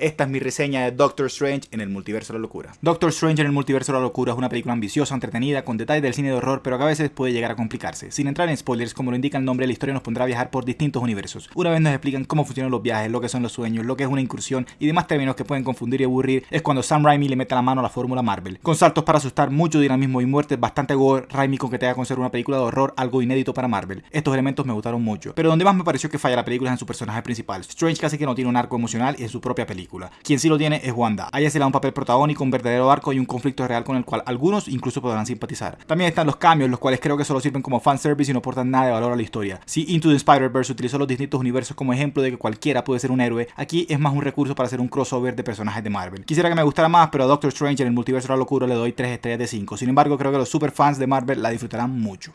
Esta es mi reseña de Doctor Strange en el Multiverso de la Locura. Doctor Strange en el Multiverso de la Locura es una película ambiciosa, entretenida, con detalles del cine de horror, pero que a veces puede llegar a complicarse. Sin entrar en spoilers, como lo indica el nombre, la historia nos pondrá a viajar por distintos universos. Una vez nos explican cómo funcionan los viajes, lo que son los sueños, lo que es una incursión y demás términos que pueden confundir y aburrir, es cuando Sam Raimi le mete la mano a la fórmula Marvel. Con saltos para asustar, mucho dinamismo y muertes, bastante gore, Raimi con que te haga con una película de horror algo inédito para Marvel. Estos elementos me gustaron mucho, pero donde más me pareció que falla la película es en su personaje principal. Strange casi que no tiene un arco emocional y en su propia Quien sí lo tiene es Wanda. A ella se le da un papel protagónico, un verdadero arco y un conflicto real con el cual algunos incluso podrán simpatizar. También están los cambios, los cuales creo que solo sirven como fanservice y no aportan nada de valor a la historia. Si Into the Spider-Verse utilizó los distintos universos como ejemplo de que cualquiera puede ser un héroe, aquí es más un recurso para hacer un crossover de personajes de Marvel. Quisiera que me gustara más, pero a Doctor Strange en el multiverso de la locura le doy 3 estrellas de 5. Sin embargo, creo que los superfans de Marvel la disfrutarán mucho.